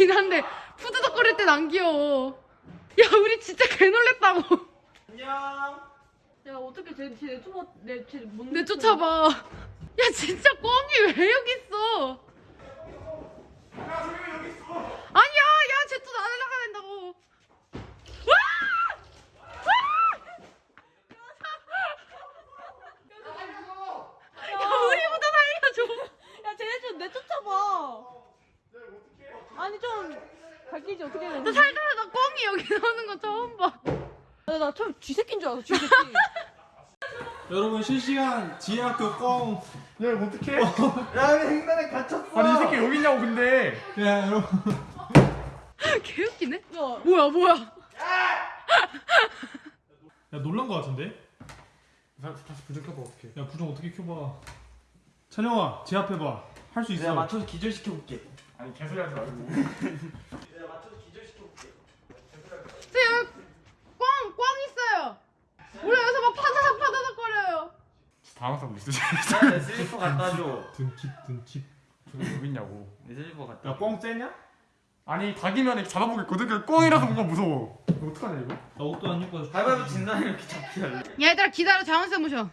귀엽긴 한데 푸드덕거릴 땐 안 귀여워. 야 우리 진짜 개 놀랬다고. 안녕. 야 어떻게 쟤쟤 초보 내쟤 뭔데? 내 쫓아봐. 야 진짜 꽁이 왜 여기 있어? 아니야, 야, 쟤 또 날아가야 된다고. 와! 와! 야, 우리보다 살려줘. 야 쟤네 좀 내쫓아봐. 아니 좀 밝히지 어떻게 해야 나 돼? 살다 나 꽁이 여기 나오는 거 처음 봐. 나 처음 쥐새끼인 줄 알았어 쥐새끼. 여러분 실시간 지혜학교 꽁. 야 이거 어떡해? 야왜 횡단에 갇혔어? 아니 이 새끼 여기 있냐고 근데. 야 여러분. 개 웃기네. 야 뭐야, 뭐야. 야 놀란 거 같은데? 다시 다시 부정 켜봐 어떡해. 야 부정 어떻게 켜봐. 찬영아 제압해봐. 할 수 있어. 내가 맞춰서 기절시켜 볼게. 아니 개소리 하지 말고. 내가 맞춰서 기절시켜 볼게. 쟤 여기 꽁, 꽁 있어요. 우리 여기서 막 파다닥 파다닥 거려요. 당황하고 있어. 내 슬리퍼 갖다 줘. 등칩 등칩. 저기 여기 있냐고. 내 슬리퍼 갖다. 야꽁 째냐? 아니 닭이면 잡아보겠거든. 그 꽁이라서 뭔가 무서워. 이거 어떡하냐 이거? 나 옷도 안 입고 와서. 가위바위보 진 사람이 이렇게 잡기 할래. 얘들아 기다려, 자원쌤 모셔.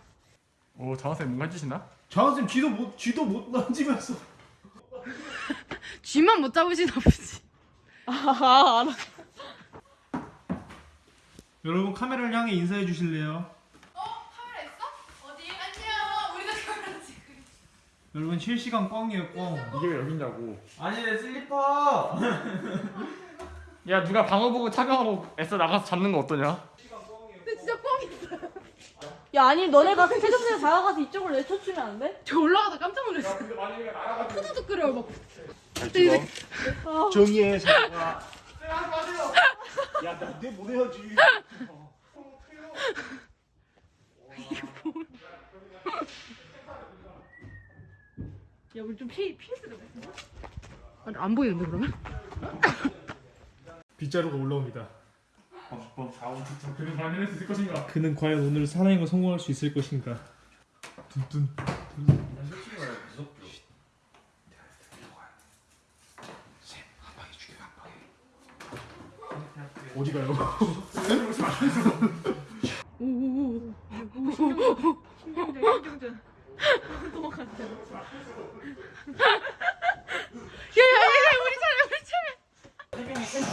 오 장학생 뭔가 해주시나? 장학생 쥐도 못 쥐도 못 만지면서 쥐만 못 잡으시나 보지. 아 알아. 여러분 카메라를 향해 인사해 주실래요? 카메라 있어? 어디? 안녕. 우리도 카메라 찍고 있어. 여러분 실시간 꽁이에요 꽁. 이게 왜 여기 있냐고. 아니 내 슬리퍼. 야 누가 방어 보고 착용하고 애써 나가서 잡는 거 어떠냐? 근데 진짜 꽁 있어. 야 아니 너네가 세종대에 다가가서 이쪽으로 내쫓으면 안 돼? 저 올라가다 깜짝 놀랐어. 푸드득 끓여 막. 정의의 사과 야 나내 보내야지 야 우리 좀 피, 피했으면 됐어. 아니, 안 보이는데 그러면? 빗자루가 올라옵니다. 사원 특정. 그는 과연 해낼 수 있을 것인가? 그는 과연 오늘 사나이가 성공할 수 있을 것인가 둔둔. 솔직히 말해 무섭죠. 어디 가요? 신경전 신경전. 도망갔다. 야야야 우리 차례 우리 차례.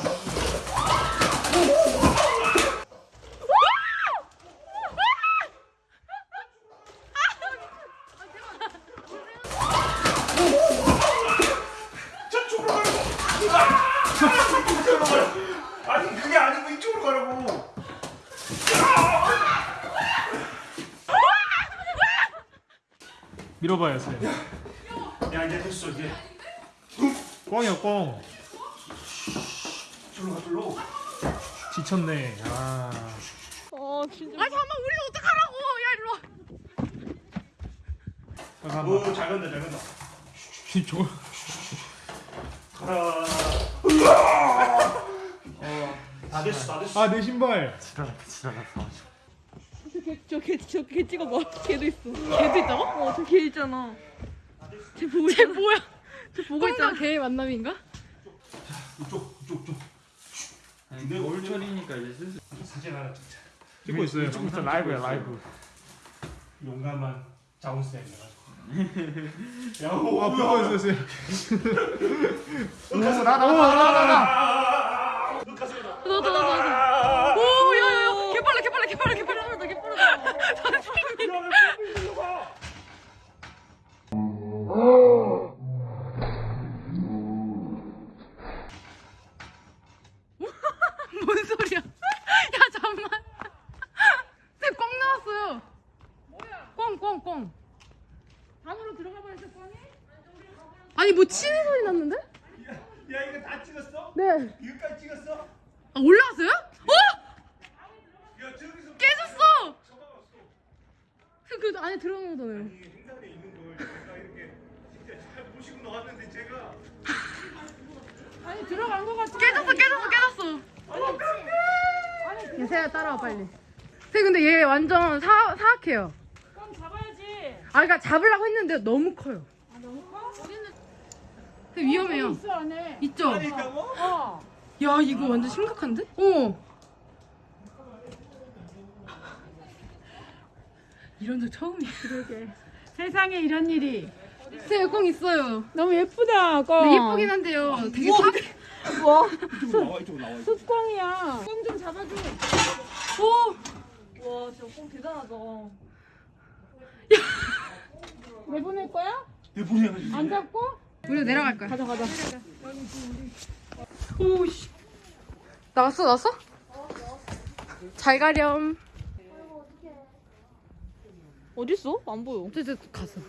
아니 그게 아니고 이쪽으로 가라고 밀어봐요 쌤. 야 이제 됐어 이제 꽁이야 꽁. 절로 가 절로 지쳤네. 아. 어 진짜. 아 잠깐만 우리 어떡하라고? 야 일로 와. 잠깐만. 오잘 간다 잘 간다 저. 가라 어. 다 됐어 다 됐어 아내 신발. 지랄났다 지랄났다. 저개저개 찍어봐. 걔도 있어. 걔도 있다고? 어 저 걔 있잖아. 쟤 보고 쟤 있잖아. 뭐야? 쟤 보고 있잖아. 개의 만남인가? 이쪽 이쪽 이쪽 아니 겨울철이니까 이제 슬슬. 사진 하나 찍자 찍고 있어요. 찍고 있어 라이브야 라이브. 용감한 자운쌤이라가지고 야아 오, 보고 있어요. 나나 나 나나 너도 너도 너도. 오 야야야 개빨라 개빨라 개빨라 개빨라 개 개빨라. 뭔 소리야? 야 잠만. 쟤꽝 나왔어요. 뭐야? 꽝 꽝 꽝. 안으로 들어가 버렸어 꽝이? 아니 뭐 치는 소리 났는데? 야 이거 다 찍었어? 네. 이거까지 찍었어? 아 올라갔어요? 어? 야 저기서 깨졌어. 그, 그 들어간 거잖아요. 이 횡단에 있는 걸 제가 이렇게 진짜 잘 보시고 나왔는데 제가 아니 들어간 거 같아. 깨졌어 깨졌어 깨졌어. 얘 세야 따라와 빨리. 쟤 근데 얘 완전 사 사악해요. 꽝 잡아야지. 아 그러니까 잡으려고 했는데 너무 커요. 아 너무 커? 어디는 되게 위험해요. 있어 안에. 있죠? 어. 야 이거 완전 심각한데? 어. 이런 적 처음이야. 그러게. 세상에 이런 일이. 제 꽁 있어요. 너무 예쁘다 꽁. 네, 예쁘긴 한데요. 되게 사... 와 이쪽으로 나와 이쪽으로 나와 숫꽁이야. 꽁좀 잡아줘. 오. 와 진짜 꽁 대단하다. 내보낼 거야? 내 본이야 나안 잡고? 우리 내려갈 거야. 가자 가자. 오씨. 나왔어 나왔어? 잘 가렴. 어딨어? 안 보여. 어쨌든 갔어.